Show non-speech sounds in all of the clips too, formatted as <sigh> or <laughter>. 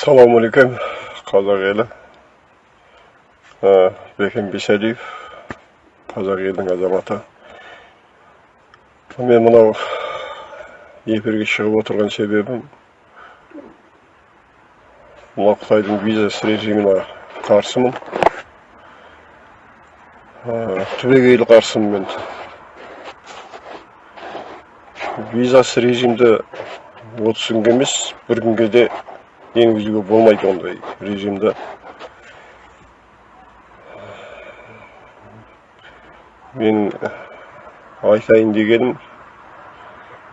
ассалаумағалейкум қазақ елі бекен бисәлиев қазақ елінің азаматы мен мынау эфирге шығып отырған себебім мына қытайдың визасыз режиміне қарсымын түбегейлі қарсымын мен визасыз режимді отыз күнге емес бір күнге де енгізуге болмайды ондай режимді мен айтайын дегенім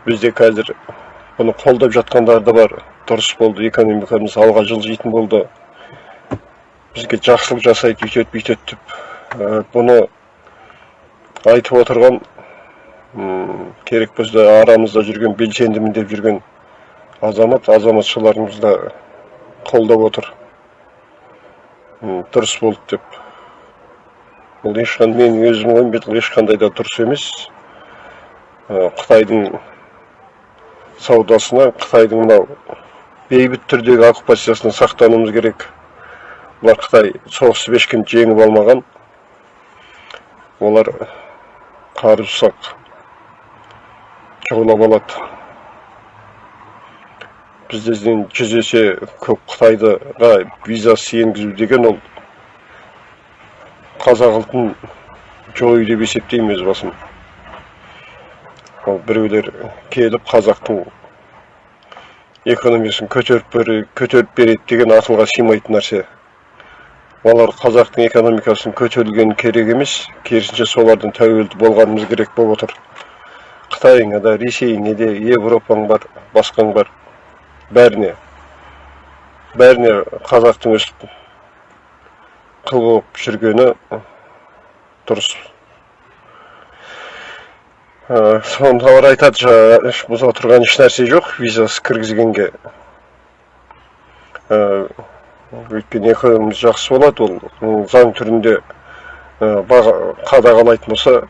бізде қазір бұны қолдап жатқандар да бар. Дұрыс болды экономикамыз алға жылжитын болды. Бізге жақсылық жасайды үйтеді бүйтеді деп. Бұны айтып отырған керек болса арамызда жүрген белсендімін деп жүрген азамат азаматшаларымыз да қолдап отыр. Дұрыс болды деп. Бұл ешқандай менің өзімнің ойым бұл ешқандай да дұрыс емес. Қытайдың саудасына қытайдың мынау бейбіт түрдегі оккупациясынан сақтануымыз керек. Бұлар қытай соғысып ешкім жеңіп алмаған. Олар қару жасақ жаулап алады. Бізден жүз есе көп қытайдыға визасыз енгізу деген ол қазақ ұлтын жою деп есептеймін өз басым. Ол біреулер келіп қазақтың экономикасын көтеріп көтеріп береді деген ақылға сыймайтын нәрсе. Олар қазақтың экономикасын көтерілген керек емес керісінше солардан тәуелді болғанымыз керек болып отыр. Қытайыңа да ресейіңе де европаң бар басқаң бар. Бәріне бәріне қазақтың өстіп қыл болып жүргені дұрыс. Сондайлар айтады жаңағы тұрған ешнәрсе жоқ визасыз кіргізгенге. Өйткені экономикамыз жақсы болады ол заң түрінде қадағалайтын болса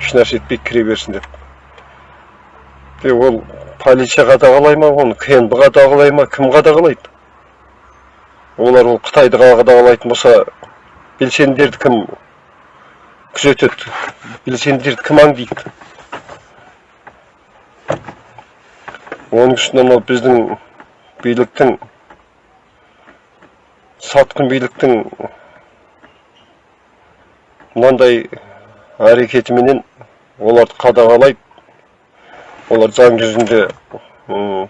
ешнәрсе етпей кіре берсін деп. Ол полиция қадағалай ма оны кнб қадағалай ма кім қадағалайды? Олар ол қытайды қадағалайтын болса белсенділерді кім күзетеді? Белсенділерді кім аңдиды? Оның үстіне мынау біздің биліктің сатқын биліктің мынандай әрекетіменен оларды қадағалайды. Олар заң жүзінде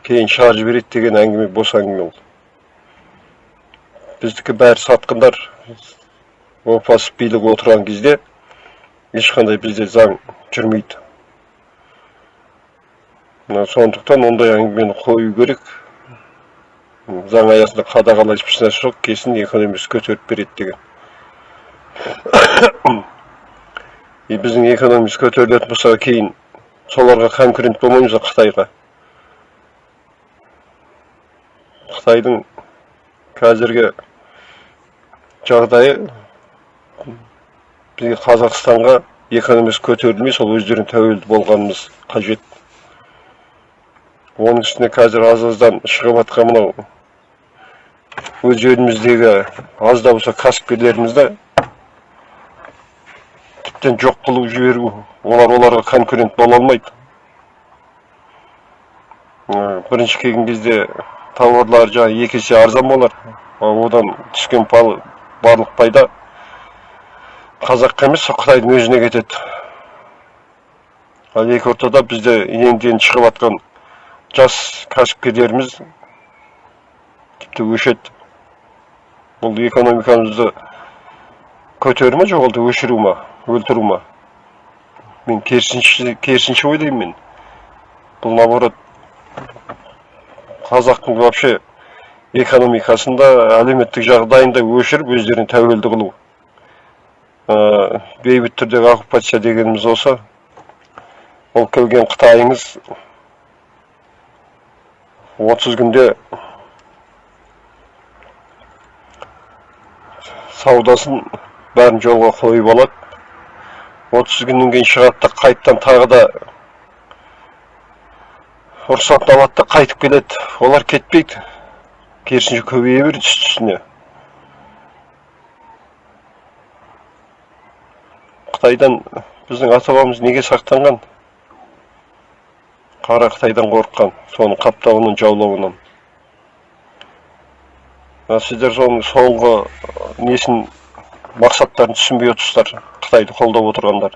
кейін шығарып жібереді деген әңгіме бос әңгіме ол біздікі бәрі сатқындар опасыз билік отырған кезде ешқандай бізде заң жүрмейді сондықтан ондай әңгімені қою керек заң аясында қадағалайтын ешнәрсе жоқ кесін экономикасы көтеріп береді деген и біздің экономикамыз көтерілетін болса кейін соларға конкурент болмаймыз ба қытайға. Қытайдың қазіргі жағдайы бізге қазақстанға экономикасы көтерілмей сол өздеріне тәуелді болғанымыз қажет. Оның үстіне қазір аз аздан шығып жатқан мынау өз еліміздегі аз да болса кәсіпкерлерімізді тіптен жоқ қылып жіберу олар оларға конкурент бола алмайды. Бірінші келген кезде тауарлар жаңағы екі есе арзан болар. Одан түскен барлық пайда қазаққа емес қытайдың өзіне кетеді. Ал екі ортада бізде енді енді шығып жатқан жас кәсіпкерлеріміз тіпті өшеді. Бұл экономикамызды көтеру ма жоқ әлде өшіру ма? Өлтіру ма? Мен керісінше керісінше ойлаймын мен. Бұл наоборот қазақтың вообще экономикасында әлеуметтік жағдайында өшіріп өздерін тәуелді қылу. Ә, бейбіт түрдегі оккупация дегеніміз осы ол келген қытайыңыз отыз күнде саудасын бәрін жолға қойып алады. Отыз күннен кейін шығады да қайтадан тағы да рұқсатын алады да қайтып келеді. Олар кетпейді. Керісінше көбейе берді үсті үстіне қытайдан біздің ата бабамыз неге сақтанған? Қара қытайдан қорыққан. Соның қаптауынан жаулауынан. Сіздер соның соңғы несін мақсаттарын түсінбей отырсыздар қытайды қолдап отырғандар.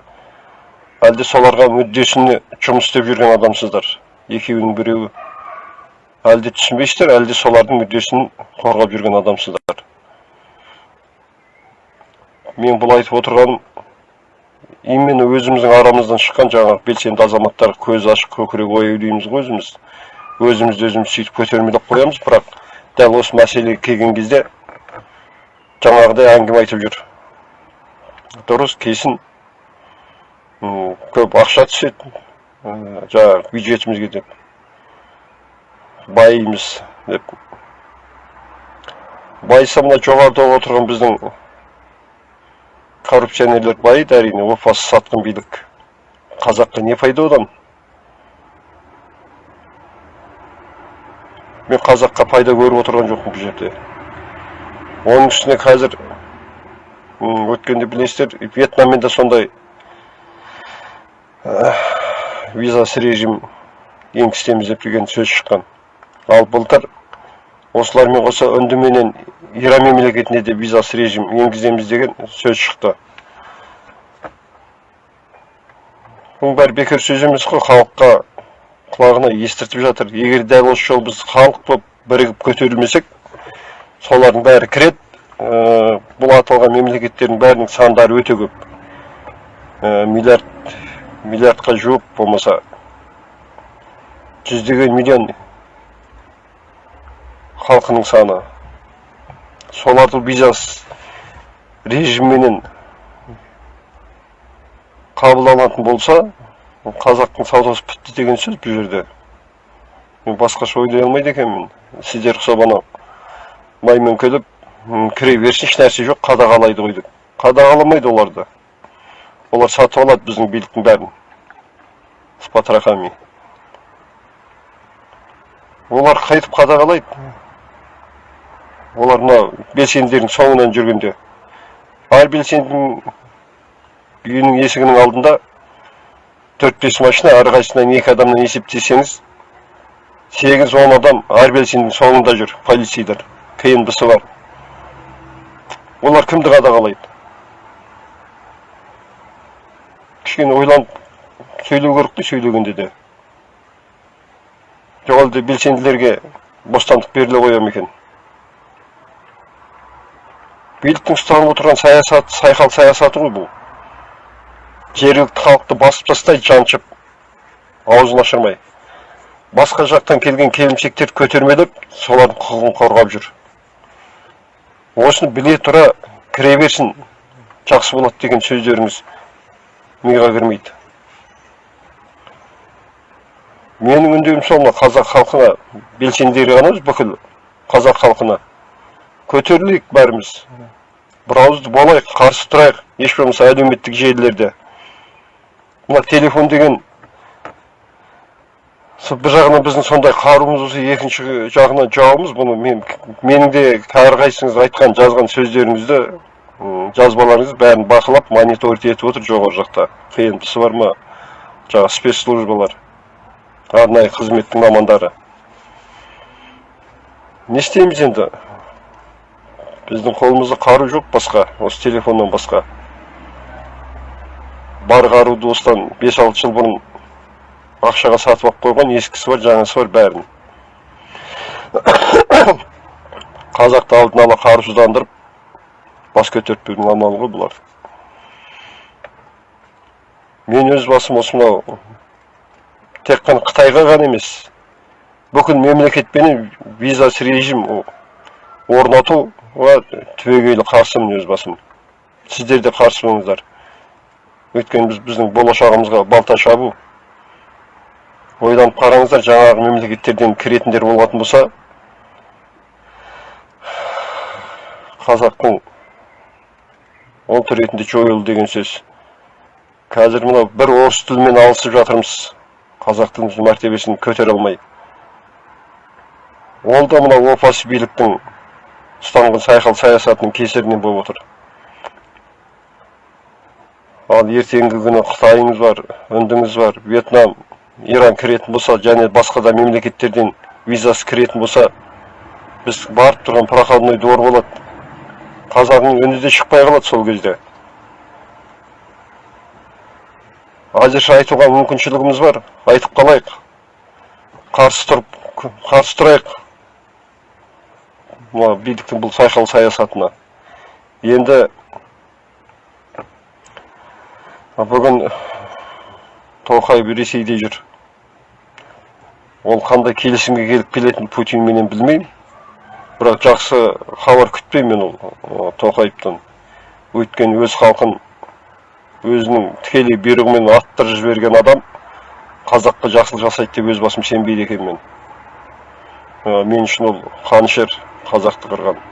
Әлде соларға мүддесіне жұмыс істеп жүрген адамсыздар? Екеуінің біреуі. Әлде түсінбейсіздер әлде солардың мүддесін қорғап жүрген адамсыздар? Мен бұл айтып отырғаным именно өзіміздің арамыздан шыққан жаңағы белсенді азаматтар көз ашық көкірек ояу дейміз ғой өзіміз. Өзімізді өзіміз сөйтіп көтермелеп қоямыз бірақ дәл осы мәселеге келген кезде жаңағыдай әңгіме айтып жүр. Дұрыс кейсін м, көп ақша түседі м, жаңағы бюджетімізге деп байимыз деп байыса мына жоғарыда отырған біздің коррупционерлер байиды әрине опасыз сатқын билік қазаққа не пайда одан мен қазаққа пайда көріп отырған жоқпын бұл жерде оның үстіне қазір өткенде білесіздер вьетнаммен де сондай ә, визасыз режим енгіземіз деп деген сөз шыққан. Ал былтыр осылармен қоса үндіменен иран мемлекетіне де визасыз режим енгіземіз деген сөз шықты. Бұның бәрі бекер сөз емес қой халыққа құлағына естіртіп жатыр. Егер дәл осы жолы біз халық болып бірігіп көтерілмесек солардың бәрі кіреді. Бұл аталған мемлекеттердің бәрінің сандары өте көп. Ә, миллиард миллиардқа жуық болмаса жүздеген миллион халқының саны. Соларды визасыз режимменен қабылданатын болса қазақтың саудасы бітті деген сөз бұл жерде. Мен басқаша ойлай алмайды екенмін. Сіздер ұқсап анау маймен кіре берсін ешнәрсе жоқ қадағалайды ғой деп. Қадағаламайды оларды. Олар сатып алады біздің биліктің бәрін. С потрохами олар қайтып қадағалайды. Олар мына белсенділердің соңынан жүргенде. Әр белсендінің үйінің есігінің алдында төрт бес машина әрқайсысынан екі адамнан есептесеңіз сегіз он адам әр белсендінің соңында жүр полицейлер кнб сы бар. Олар кімді қадағалайды? Кішкене ойланып сөйлеу керек қой сөйлегенде де. Жоқ әлде белсенділерге бостандық беріле қоя екен? Биліктің ұстанып отырған саясат сайқал саясаты ғой бұл. Жергілікті халықты басып тастайды жаншып аузын ашырмай. Басқа жақтан келген келімсектерді көтермелеп солардың құқығын қорғап жүр. Осыны біле тұра кіре берсін жақсы болады деген сөздеріңіз миға кірмейді менің үндеуім сол қазақ халқына белсенділері ғана бүкіл қазақ халқына. Көтерілейік бәріміз. Бір ауызды болайық қарсы тұрайық еш болмаса әлеуметтік желілерде. Мына телефон деген со- бір жағынан біздің сондай қаруымыз болса екінші жағынан жауымыз бұны мен менің де әрқайсыңыз айтқан жазған сөздеріңізді жазбаларыңызды бәрін бақылап мониторить етіп отыр жоғары жақта. Кнп сы бар ма? Жаңағы спецслужбалар арнайы қызметтің мамандары. Не істейміз енді? Біздің қолымызда қару жоқ басқа осы телефоннан басқа. Бар қаруды осыдан бес алты жыл бұрын ақшаға сатып алып қойған ескісі бар жаңасы бар бәрін. <coughs> Қазақты алдын ала қарусыздандырып бас көтертпеудің амалы ғой бұлар мен өз басым осы мынау тек қана қытайға ғана емес бүкіл мемлекетпенен визасыз режим орнатуға түбегейлі қарсымын өз басым. Сіздер де қарсы болыңыздар өйткені біз біздің болашағымызға балта шабу. Ойланып қараңыздар жаңағы мемлекеттерден кіретіндер болатын болса қазақтың ұлт ретінде жойылды деген сөз. Қазір мынау бір орыс тілімен алысып жатырмыз. Қазақ мәртебесін көтере алмай. Ол да мына опасыз биліктің ұстанған сайқал саясатының кесірінен болып отыр. Ал ертеңгі күні қытайыңыз бар үндіңіз бар вьетнам иран кіретін болса және басқа да мемлекеттерден визасыз кіретін болса біз барып тұрған проходной двор болады. Қазағыңның үні де шықпай қалады сол кезде. Әзірше айтуға мүмкіншілігіміз бар. Айтып қалайық. Қарсы тұрып қарсы тұрайық. Мына биліктің бұл сайқал саясатына. Енді бүгін тоқаев ресейде жүр. Ол қандай келісімге келіп келетінін путинменен білмеймін. Бірақ жақсы хабар күтпеймін мен ол тоқаевтан. Өйткені өз халқын өзінің тікелей бұйрығымен аттырып жіберген адам қазаққа жақсылық жасайды деп өз басым сенбейді екенмін мен. Мен үшін ол қанішер қазақты қырған.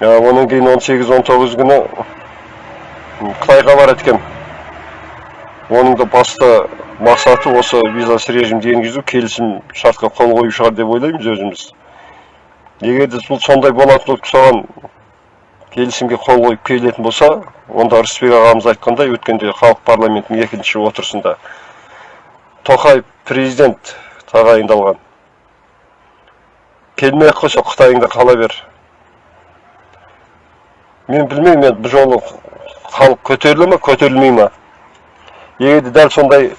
Онан кейін 18-19 күні қытайға барады екен. Оның да басты мақсаты осы визасыз режимді енгізу келісім шартқа қол қою шығар деп ойлаймыз өзіміз. Егер де бұл сондай болатын болып соған келісімге қол қойып келетін болса онда рысбек ағамыз айтқандай өткенде халық парламентінің екінші отырысында тоқаев президент тағайындалған. Келмей ақ қойса қытайыңда қала бер. Мен білмеймін енді бұл жолы халық көтеріле ма көтерілмей ма? Егер дәл сондай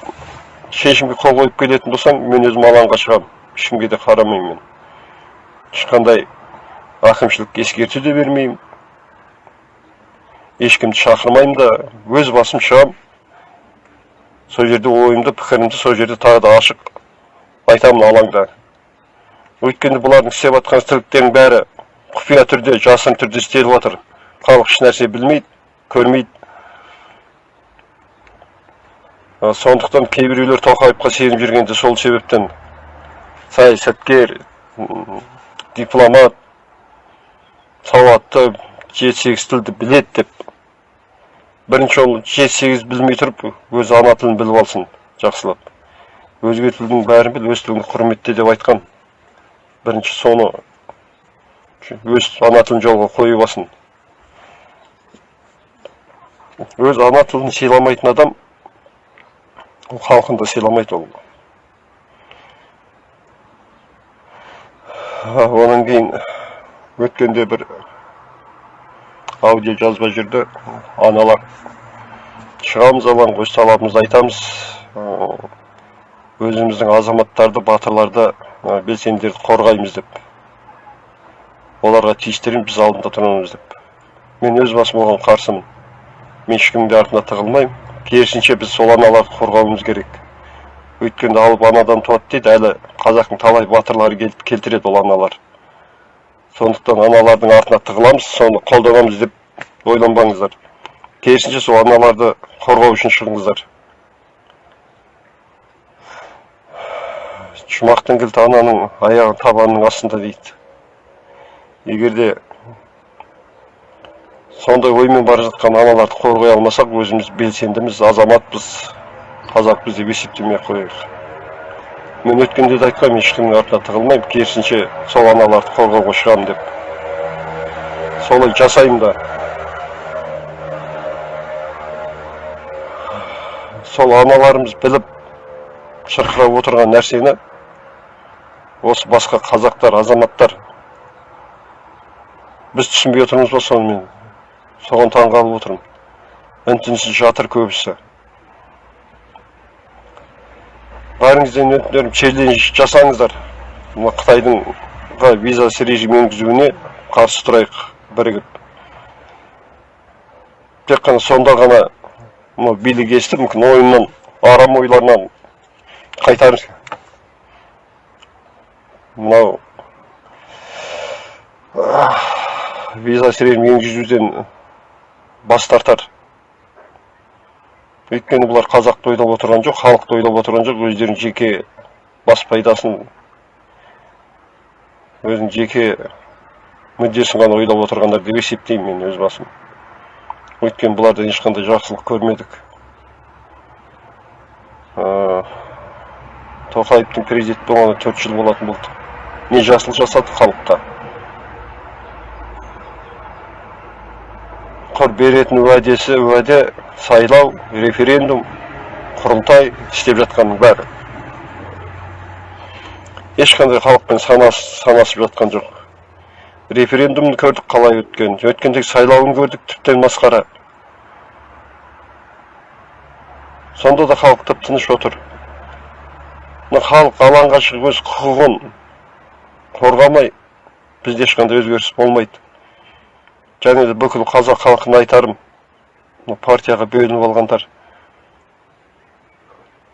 шешімге қол қойып келетін болсаң мен өзім алаңға шығамын ешкімге де қарамаймын. Мен ешқандай рақымшылық ескерту де бермеймін. Ешкімді шақырмаймын да өз басым шығам. Сол жерде ойымды пікірімді сол жерде тағы да ашық айтамын алаңда. Өйткені бұлардың істеп жатқан істіліктерінің бәрі құпия түрде жасырын түрде істеліп жатыр. Халық ешнәрсе білмейді көрмейді. Сондықтан кейбіреулер тоқаевқа сеніп жүргенде сол себептен саясаткер дипломат сауатты жеті сегіз тілді біледі деп. Бірінші ол жеті сегіз білмей тұрып өз ана тілін біліп алсын жақсылап. Өзге тілдің бәрін біл өз тіліңді құрметте деп айтқан бірінші соны өз ана тілін жолға қойып алсын. Өз ана тілін сыйламайтын адам халқын да сыйламайды ол. Онан кейін өткенде бір аудио жазба жүрді. Аналар шығамыз алаңға өз талабымызды айтамыз өзіміздің азаматтарды батырларды белсенділерді қорғаймыз деп. Оларға тиістерін біз алдында тұрамыз деп. Мен өз басым оған қарсымын. Мен ешкімнің артына тығылмаймын. Керісінше біз сол аналарды қорғауымыз керек. Өйткені алып анадан туады дейді әлі қазақтың талай батырлары келтіреді ол аналар. Сондықтан аналардың артына тығыламыз соны қолданамыз деп ойланбаңыздар. Керісінше сол аналарды қорғау үшін шығыңыздар. Жұмақтың кілті ананың аяғы табанының астында дейді. Егер де сондай оймен бара жатқан аналарды қорғай алмасақ өзіміз белсендіміз азаматпыз қазақпыз деп есептемей ақ қояйық. Мен өткенде де айтқанмын ешкімнің артына тығылмаймын керісінше сол аналарды қорғауға шығамын деп. Солай жасаймын да. Сол аналарымыз біліп шырқырап отырған нәрсені осы басқа қазақтар азаматтар біз түсінбей отырмыз ба соны мен соған таңғалып отырмын үн түнсіз жатыр көбісі бәріңізден өтінерім челлендж жасаңыздар мына қытайдың визасыз режим енгізуіне қарсы тұрайық бірігіп тек қана сонда ғана мынау билік естіп мүмкін ойыннан арам ойларынан қайтарып мынау визасыз режим енгізуден бас тартар. Өйткені бұлар қазақты ойлап отырған жоқ халықты ойлап отырған жоқ өздерінің жеке бас пайдасын өзінің жеке мүддесін ғана ойлап отырғандар деп есептеймін мен өз басым. Өйткені бұлардан ешқандай жақсылық көрмедік. Тоқаевтың президент болғанына төрт жыл болатын болды не жасыл жасады халыққа. Құр беретін уәдесі уәде сайлау референдум құрылтай істеп жатқанның бәрі. Ешқандай халықпен санас, санасып жатқан жоқ. Референдумды көрдік қалай өткен. Өткендегі сайлауын көрдік тіптен масқара. Сонда да халық тып тыныш отыр. Мына халық алаңға шығып өз құқығын қорғамай бізде ешқандай өзгеріс болмайды. Және де бүкіл қазақ халқына айтарым партияға бөлініп алғандар.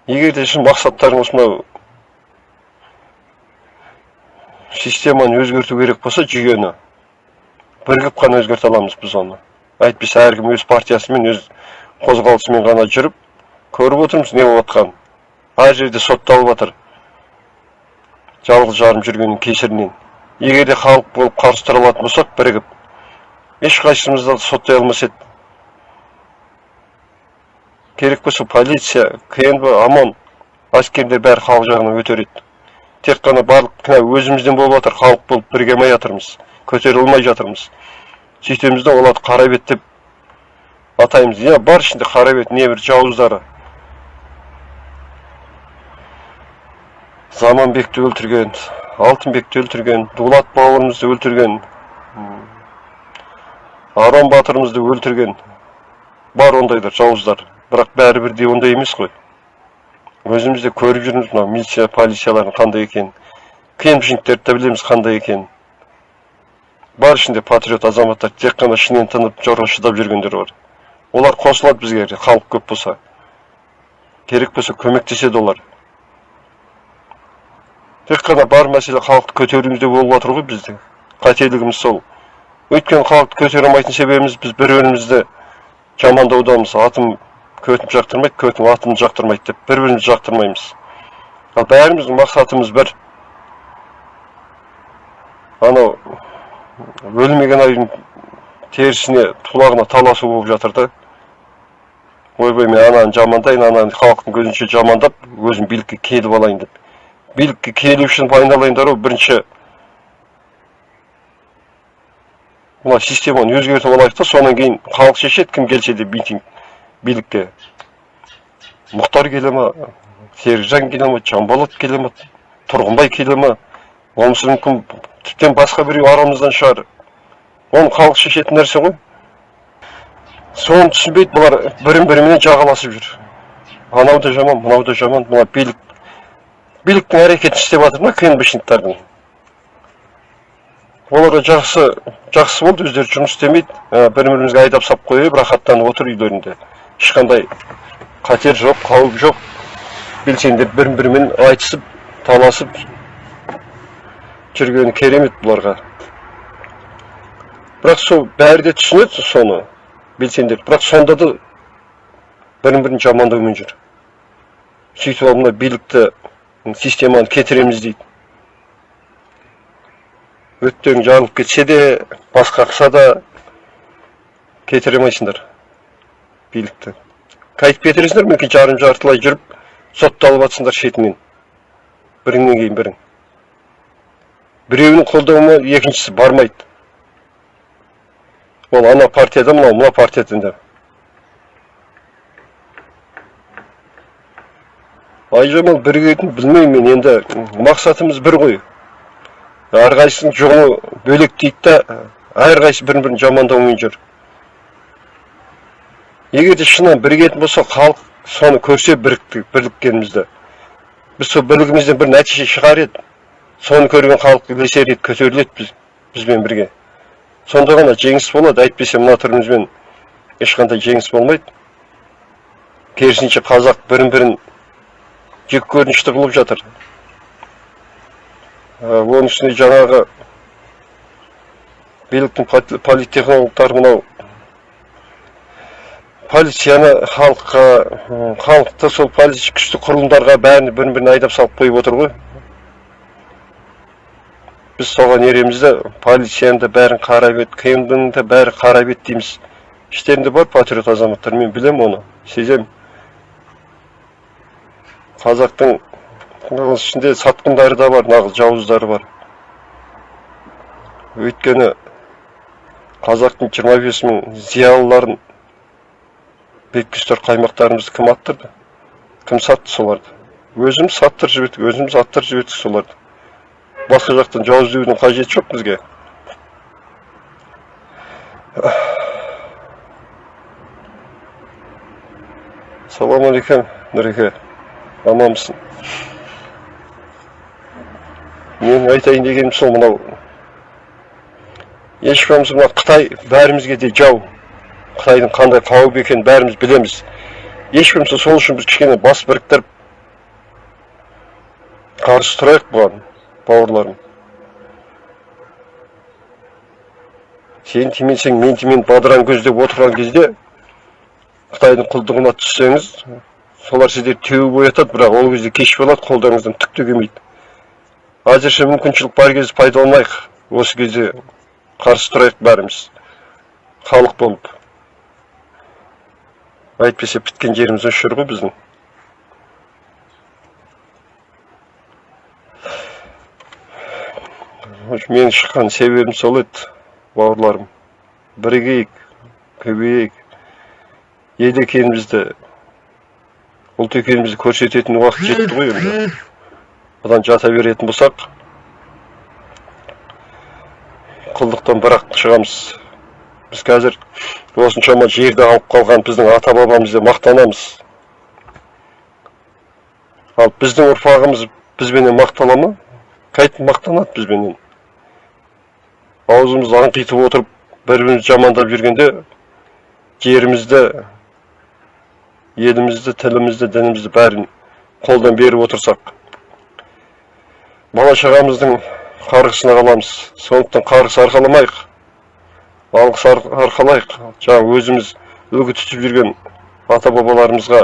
Егер де шын мақсаттарыңыз мынау системаны өзгерту керек болса жүйені бірігіп қана өзгерте аламыз біз оны. Әйтпесе әркім өз партиясымен өз қозғалысымен ғана жүріп көріп отырмыз не болып жатқанын. Әр жерде сотталып жатыр. Жалғыз жарым жүргеннің кесірінен. Егер де халық болып қарсы тұра алатын болсақ бірігіп ешқайсымызды соттай алмас еді. Керек болса полиция кнб ОМОН әскерлер бәрі халық жағынан өтер еді. Тек қана барлық кінә өзімізден болып жатыр халық болып біргемей жатырмыз көтере алмай жатырмыз. Сөйтеміз да оларды қара деп атаймыз. Иә бар ішінде қара бет небір жауыздары. Заманбекті өлтірген алтынбекті өлтірген дулат бауырымызды өлтірген арон батырымызды өлтірген. Бар ондайлар жауыздар. Бірақ бәрі бірдей ондай емес қой. Өзіміз де көріп жүрміз мынау милиция полициялардың қандай екенін. Кемшіліктерді де білеміз қандай екенін. Бар ішінде патриот азаматтар тек қана ішінен тынып жорға шыдап жүргендер бар. Олар қосылады бізге халық көп болса. Керек болса көмектеседі олар. Тек қана бар мәселе халықты көтеруімізде болып жатыр ғой біздің қателігіміз сол. Өйткені халықты көтере алмайтын себебіміз біз бір бірімізді жамандаудамыз атым көтім жақтырмайды көтім атымды жақтырмайды деп бір бірімізді жақтырмаймыз. Ал бәріміздің мақсатымыз бір. Анау өлмеген айдың терісіне тулағына таласу болып жатыр да. Ойбай мен ананы жамандайын ананы халықтың көзінше жамандап өзім билікке келіп алайын деп. Билікке келу үшін айналайындар ғой бірінші мына системаны өзгертіп алайық та содан кейін халық шешеді кім келсе де митинг билікке. Мұхтар келе ма серікжан келе ма жанболат келе ма тұрғынбай келе ма? Болмаса мүмкін тіптен басқа біреу арамыздан шығар. Оны халық шешетін нәрсе ғой. Соны түсінбейді бұлар бірін біріменен жағаласып жүр. Анау да жаман мынау да жаман мына билік. Биліктің әрекетін істеп жатыр ма кнбшниктардың оларға жақсы жақсы болды. Өздері жұмыс істемейді. Бір бірімізге айдап салып қойып рахаттанып отыр үйлерінде ешқандай қатер жоқ қауіп жоқ. Белсенділер бір бірімен айтысып таласып жүргені керемет бұларға. Бірақ сол бәрі де түсінеді соны белсенділер. Бірақ сонда да бірін бірін жамандаумен жүр. Сөйтіп алып мына билікті системаны кетіреміз дейді. Өттерің жарылып кетсе де бас қақса да кетіре алмайсыңдар билікті. Қайтып кетіресіңдер мүмкін жарым жартылай жүріп сотталып жатсыңдар шетінен. Біріңнен кейін бірің біреуінің қолдауына екіншісі бармайды. Ол ана партияда мынау мына партияда айжамал бірігетінін білмеймін мен енді. Мақсатымыз бір ғой. Әрқайсысының жолы бөлек дейді да әрқайсысы бірін бірін жамандаумен жүр. Егер де шынымен бірігетін болса халық соны көрсе бірліккенімізді біз сол бірлігімізден бір нәтиже шығар еді. Соны көрген халық ілесер еді көтеріледі біз бізбен бірге. Сонда ғана жеңіс болады әйтпесе мына түрімізбен ешқандай жеңіс болмайды. Керісінше қазақ бірін бірін жек көрінішті қылып жатыр. Оның үстіне жаңағы биліктің политтехнологтары мынау. Полицияны халыққа халықты сол полиция күшті құрылымдарға бәрін бірін бірін айдап салып қойып отыр ғой. Біз соған ереміз да полицияны да бәрін қара бет кмдың да бәрі қара бет дейміз. Іштерінде бар патриот азаматтар мен білемін оны сеземін. Қазақтың ішінде сатқындары да бар нағыз жауыздары бар. Өйткені қазақтың 25 мың зиялыларын беккүстер қаймақтарымызды кім аттырды? Кім сатты соларды? Өзіміз саттырып жібердік өзіміз аттырып жібердік соларды. Басқа жақтан жау іздеудің қажеті жоқ бізге. Саламалейкум нұреке аманбысың. Менің айтайын дегенім сол мынау. Ешкіміміз мына қытай бәрімізге де жау. Қытайдың қандай қауіп екенін бәріміз білеміз. Ешкіміміз сол үшін біз кішкене бас біріктіріп қарсы тұрайық бұған бауырларым. Сен тимесең мен тимеймін бадыраң көздеп отырған кезде қытайдың құлдығына түссеңіз солар сіздерді теуіп оятады бірақ ол кезде кеш болады қолдарыңыздан түк те келмейді. Әзірше мүмкіншілік бар кезде пайдаланайық осы кезде қарсы тұрайық бәріміз халық болып әйтпесе біткен жеріміз осы жер ғой біздің менің шыққан себебім сол еді бауырларым бірігейік көбейейік ел екенімізді ұлт екенімізді көрсететін уақыт жетті ғой енді одан жата беретін болсақ құлдықтан бірақ шығамыз. Біз қазір осыншама жерді алып қалған біздің ата бабамызды мақтанамыз. Ал біздің ұрпағымыз бізбенен мақтана ма? Қайтіп мақтанады бізбенен. Аузымызды аңқитып отырып бір бірімізді жамандап жүргенде жерімізді елімізді тілімізді дінімізді бәрін қолдан беріп отырсақ бала шағамыздың қарғысына қаламыз. Сондықтан қарғыс арқаламайық. Алғыс арқалайық. Жаңа өзіміз үлгі тұтып жүрген ата бабаларымызға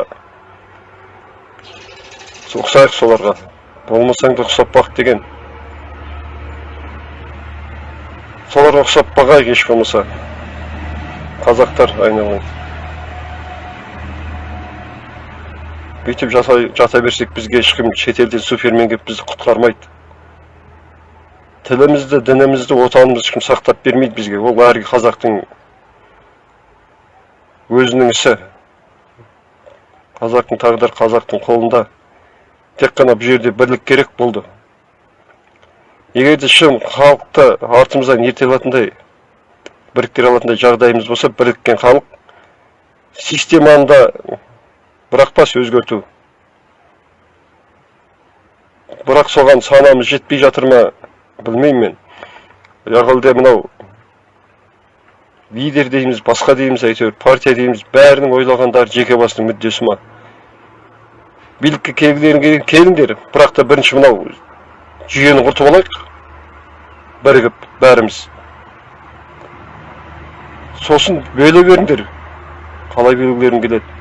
ұқсайық соларға. Болмасаң да ұқсап бақ деген. Соларға ұқсап бағайық еш болмаса. Қазақтар айналайын бүйтіп жата, жата берсек бізге ешкім шетелден супермен келіп бізді құтқармайды. Тілімізді дінімізді отанымызды ешкім сақтап бермейді бізге. Ол әр қазақтың өзінің ісі. Қазақтың тағдыры қазақтың қолында. Тек қана бұл жерде бірлік керек болды. Егер де шын халықты артымыздан ерте алатындай біріктіре алатындай жағдайымыз болса біріккен халық системаны да бірақ бас өзгерту. Бірақ соған санамыз жетпей жатыр ма? Білмеймін мен. Яғалде мынау лидер дейміз басқа дейміз әйтеуір партия дейміз бәрінің ойлағандары жеке басының мүддесі ма? Билікке келгілерің келіңдер бірақ та бірінші мынау жүйені құртып алайық бірігіп бәріміз. Сосын бөле беріңдер қалай бөлгілерің келеді.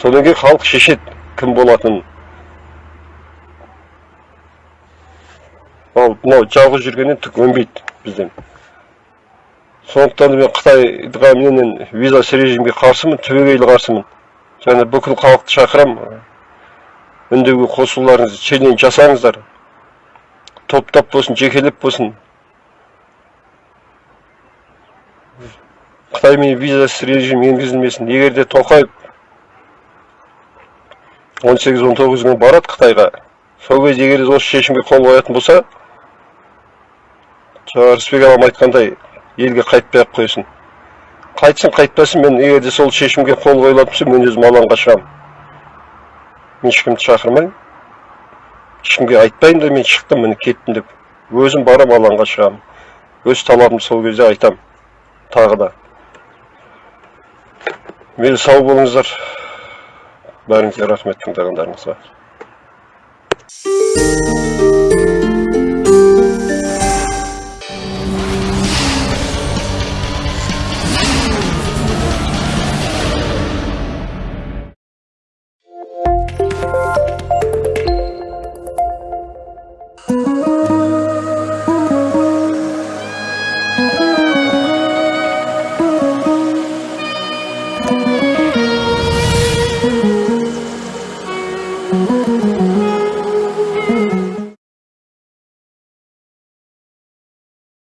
Содан кейін халық шешеді кім болатынын. Ал мынау жалғыз жүргеннен түк өнбейді бізден сондықтан мен қытайға менен визасыз режимге қарсымын түбегейлі қарсымын және бүкіл халықты шақырамын үндеуге қосылуларыңызды челлендж жасаңыздар топтап болсын жекелеп болсын қытаймен визасыз режим енгізілмесін егер де тоқаев он сегіз он тоғыз күн барады қытайға сол кезде егер осы шешімге қол қоятын болса жаңа рысбек ағам айтқандай елге қайтпай ақ қойсын. Қайтсын қайтпасын мен егер де сол шешімге қол қойылатын болса мен өзім алаңға шығамын мен ешкімді шақырмаймын. Ешкімге айтпаймын да мен шықтым міне кеттім деп өзім барам алаңға шығамын өз талабымды сол кезде айтам тағы да. Мейлі сау болыңыздар. Бәріңізге рахмет тыңдағандарыңызға